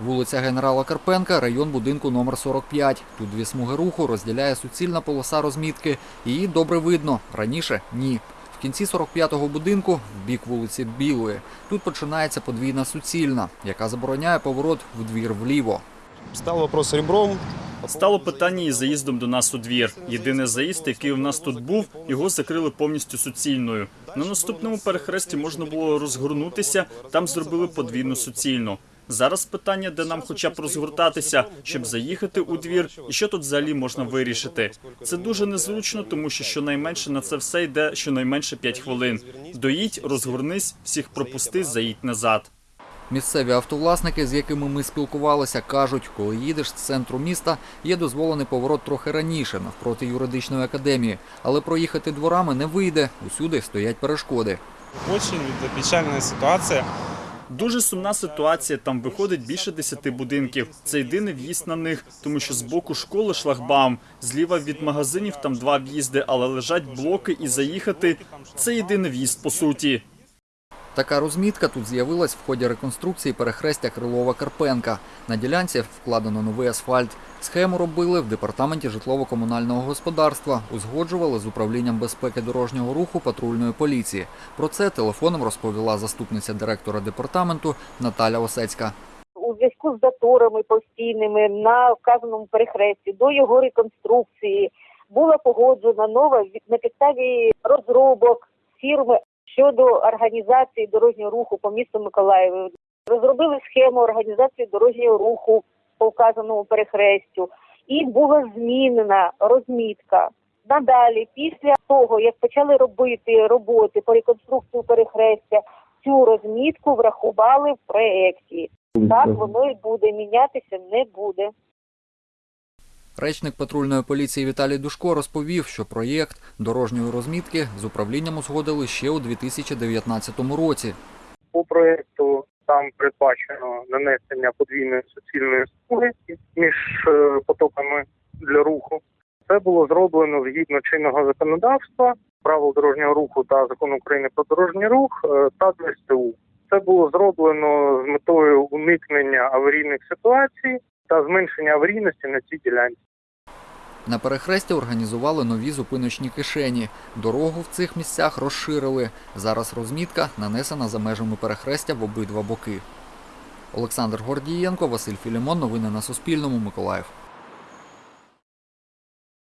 Вулиця генерала Карпенка, район будинку номер 45. Тут дві смуги руху розділяє суцільна полоса розмітки. Її добре видно. Раніше ні. В кінці 45-го будинку, в бік вулиці Білої, тут починається подвійна суцільна, яка забороняє поворот в двір вліво. Стал вопрос ребром. Стало питання із заїздом до нас у двір. Єдиний заїзд, який у нас тут був, його закрили повністю суцільною. На наступному перехресті можна було розгорнутися, там зробили подвійну суцільну. Зараз питання, де нам хоча б розгортатися, щоб заїхати у двір, і що тут взагалі можна вирішити. Це дуже незручно, тому що щонайменше на це все йде щонайменше 5 хвилин. Доїдь, розгорнись, всіх пропусти, заїдь назад. Місцеві автовласники, з якими ми спілкувалися, кажуть, коли їдеш з центру міста, є дозволений поворот трохи раніше, навпроти юридичної академії, але проїхати дворами не вийде. Усюди стоять перешкоди. Очень печальная ситуация. Дуже сумна ситуація. Там виходить більше десяти будинків. Це єдиний в'їзд на них, тому що з боку школи шлагбаум, зліва від магазинів там два в'їзди, але лежать блоки і заїхати. Це єдиний в'їзд по суті. Така розмітка тут з'явилась в ході реконструкції перехрестя Крилова-Карпенка. На ділянці вкладено новий асфальт. Схему робили в департаменті житлово-комунального господарства, узгоджували з управлінням безпеки дорожнього руху патрульної поліції. Про це телефоном розповіла заступниця директора департаменту Наталя Осецька. у зв'язку з заторами постійними на вказаному перехресті до його реконструкції була погоджена нова на підставі розробок фірми щодо організації дорожнього руху по місту Миколаєву. Розробили схему організації дорожнього руху по вказаному перехрестю, і була змінена розмітка. Надалі, після того, як почали робити роботи по реконструкції перехрестя, цю розмітку врахували в проєкті. Так воно і буде мінятися не буде. Речник патрульної поліції Віталій Душко розповів, що проєкт дорожньої розмітки з управлінням узгодили ще у 2019 році. по проекту там передбачено нанесення подвійної суцільної смуги між е, потоками для руху. Це було зроблено згідно чинного законодавства, правил дорожнього руху та закону України про дорожній рух е, та ДСТУ. Це було зроблено з метою уникнення аварійних ситуацій та зменшення аварійності на цій ділянці. На перехресті організували нові зупиночні кишені. Дорогу в цих місцях розширили. Зараз розмітка нанесена за межами перехрестя в обидва боки. Олександр Гордієнко, Василь Філімон. Новини на Суспільному. Миколаїв.